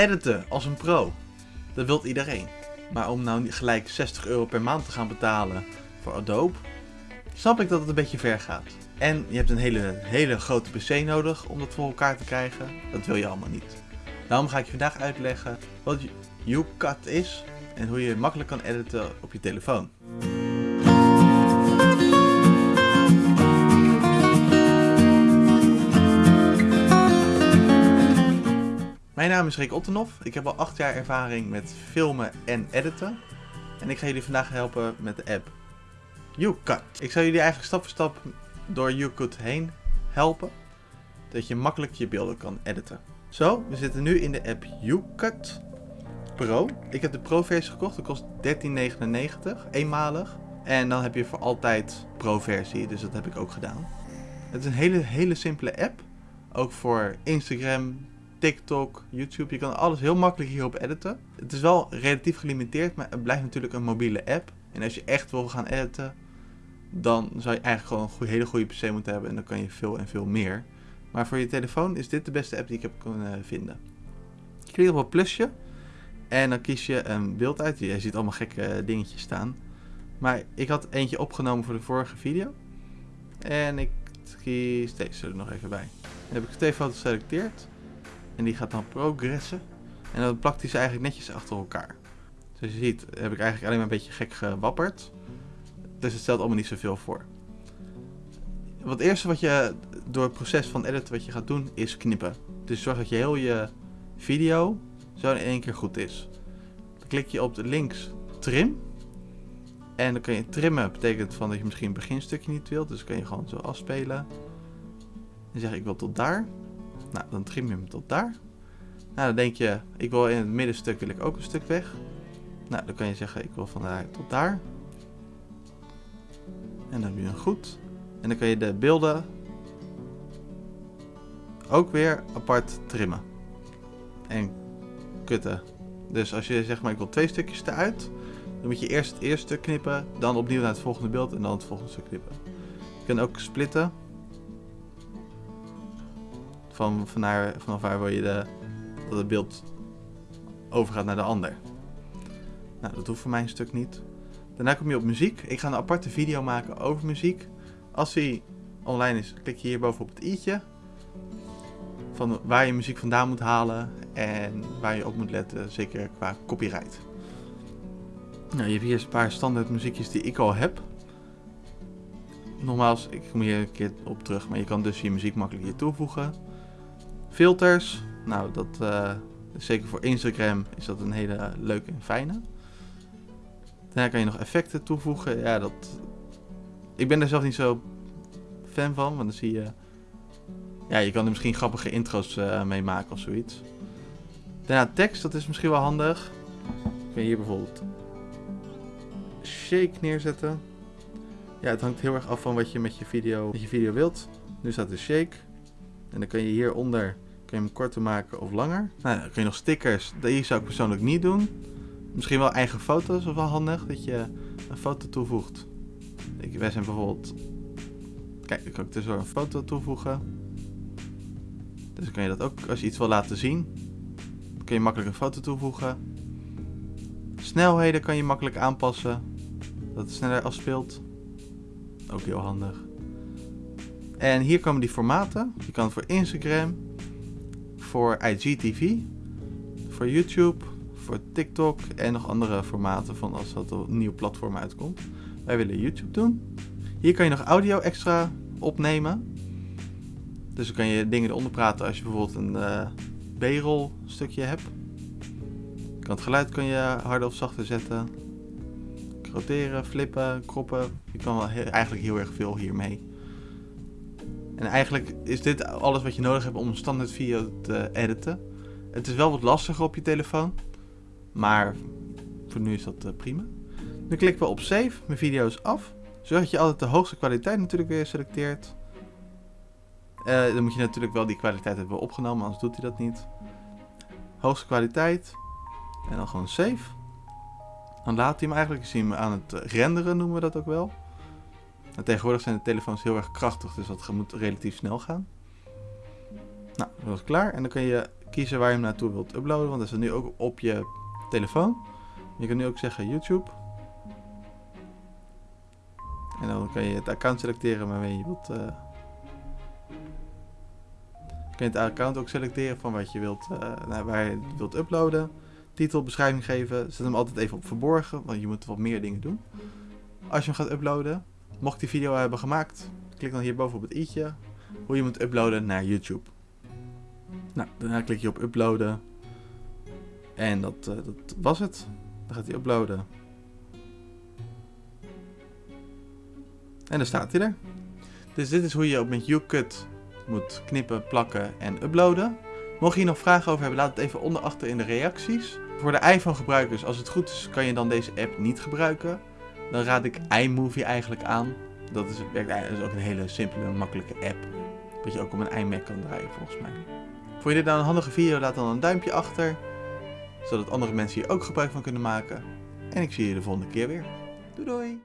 Editen als een pro. Dat wilt iedereen. Maar om nou gelijk 60 euro per maand te gaan betalen voor Adobe, snap ik dat het een beetje ver gaat. En je hebt een hele, hele grote PC nodig om dat voor elkaar te krijgen. Dat wil je allemaal niet. Daarom ga ik je vandaag uitleggen wat YouCut is en hoe je makkelijk kan editen op je telefoon. Mijn naam is Rick Ottenhoff. Ik heb al 8 jaar ervaring met filmen en editen. En ik ga jullie vandaag helpen met de app YouCut. Ik zal jullie eigenlijk stap voor stap door YouCut heen helpen. Dat je makkelijk je beelden kan editen. Zo, we zitten nu in de app YouCut Pro. Ik heb de Pro-versie gekocht. Dat kost 13,99, eenmalig. En dan heb je voor altijd Pro-versie, dus dat heb ik ook gedaan. Het is een hele, hele simpele app. Ook voor Instagram, TikTok, YouTube. Je kan alles heel makkelijk hierop editen. Het is wel relatief gelimiteerd, maar het blijft natuurlijk een mobiele app. En als je echt wil gaan editen, dan zou je eigenlijk gewoon een hele goede PC moeten hebben. En dan kan je veel en veel meer. Maar voor je telefoon is dit de beste app die ik heb kunnen vinden. Je klikt op het plusje. En dan kies je een beeld uit. Je ziet allemaal gekke dingetjes staan. Maar ik had eentje opgenomen voor de vorige video. En ik kies deze er nog even bij. Dan heb ik twee foto's geselecteerd. En die gaat dan progressen. En dan plakt hij ze eigenlijk netjes achter elkaar. Zoals je ziet heb ik eigenlijk alleen maar een beetje gek gewapperd. Dus het stelt allemaal niet zoveel voor. Wat eerste wat je door het proces van editen wat je gaat doen is knippen. Dus zorg dat je heel je video zo in één keer goed is. Dan klik je op links trim. En dan kun je trimmen, betekent van dat je misschien een beginstukje niet wilt. Dus kun je gewoon zo afspelen. En zeg ik wil tot daar. Nou, dan trim je hem tot daar. Nou, dan denk je, ik wil in het middenstuk wil ik ook een stuk weg. Nou, dan kan je zeggen, ik wil van daar tot daar. En dan heb je een goed. En dan kan je de beelden ook weer apart trimmen. En kutten. Dus als je zeg maar, ik wil twee stukjes eruit. Dan moet je eerst het eerste knippen. Dan opnieuw naar het volgende beeld. En dan het volgende knippen. Je kan ook splitten van, van vanaf waar wil je dat het beeld overgaat naar de ander. Nou, dat hoeft voor mij een stuk niet. Daarna kom je op muziek. Ik ga een aparte video maken over muziek. Als die online is, klik je hierboven op het i'tje. Van waar je muziek vandaan moet halen en waar je op moet letten, zeker qua copyright. Nou, je hebt hier een paar standaard muziekjes die ik al heb. Nogmaals, ik kom hier een keer op terug, maar je kan dus je muziek makkelijk hier toevoegen. Filters, nou dat uh, zeker voor Instagram is dat een hele leuke en fijne. Daarna kan je nog effecten toevoegen. Ja, dat. Ik ben daar zelf niet zo fan van, want dan zie je. Ja, je kan er misschien grappige intro's uh, mee maken of zoiets. Daarna tekst, dat is misschien wel handig. Kun je hier bijvoorbeeld shake neerzetten. Ja, het hangt heel erg af van wat je met je video, met je video wilt. Nu staat de shake. En dan kun je hieronder kun je hem korter maken of langer. Nou, dan kun je nog stickers. Die zou ik persoonlijk niet doen. Misschien wel eigen foto's of wel handig dat je een foto toevoegt. Ik, wij zijn bijvoorbeeld. Kijk, dan kan ik dus een foto toevoegen. Dus dan kun je dat ook als je iets wil laten zien. Dan kun je makkelijk een foto toevoegen. Snelheden kan je makkelijk aanpassen. Dat het sneller afspeelt. Ook heel handig. En hier komen die formaten. Je kan voor Instagram, voor IGTV, voor YouTube, voor TikTok en nog andere formaten van als dat een nieuw platform uitkomt. Wij willen YouTube doen. Hier kan je nog audio extra opnemen. Dus dan kan je dingen eronder praten als je bijvoorbeeld een uh, B-roll stukje hebt. Kan het geluid kan je harder of zachter zetten. Roteren, flippen, kroppen. Je kan wel eigenlijk heel erg veel hiermee. En eigenlijk is dit alles wat je nodig hebt om een standaard video te editen. Het is wel wat lastiger op je telefoon. Maar voor nu is dat uh, prima. Nu klikken we op save. Mijn video is af. Zorg je altijd de hoogste kwaliteit natuurlijk weer selecteert. Uh, dan moet je natuurlijk wel die kwaliteit hebben opgenomen, anders doet hij dat niet. Hoogste kwaliteit. En dan gewoon save. Dan laat hij hem eigenlijk. zien aan het renderen, noemen we dat ook wel. En tegenwoordig zijn de telefoons heel erg krachtig, dus dat moet relatief snel gaan. Nou, dat is klaar. En dan kun je kiezen waar je hem naartoe wilt uploaden, want dat is nu ook op je telefoon. Je kan nu ook zeggen YouTube. En dan kan je het account selecteren waarmee je wilt. Uh... Kun je het account ook selecteren van wat je wilt, uh, waar je wilt uploaden. Titel, beschrijving geven. Zet hem altijd even op verborgen, want je moet wat meer dingen doen. Als je hem gaat uploaden, mocht die video hebben gemaakt, klik dan hierboven op het i'tje. Hoe je moet uploaden naar YouTube. Nou, daarna klik je op uploaden. En dat, uh, dat was het. Dan gaat hij uploaden. En dan staat hij er. Dus dit is hoe je met YouCut moet knippen, plakken en uploaden. Mocht je hier nog vragen over hebben, laat het even onder achter in de reacties. Voor de iPhone gebruikers, als het goed is, kan je dan deze app niet gebruiken. Dan raad ik iMovie eigenlijk aan. Dat is, is ook een hele simpele, makkelijke app. Dat je ook op een iMac kan draaien volgens mij. Vond je dit nou een handige video, laat dan een duimpje achter. Zodat andere mensen hier ook gebruik van kunnen maken. En ik zie je de volgende keer weer. Doei doei!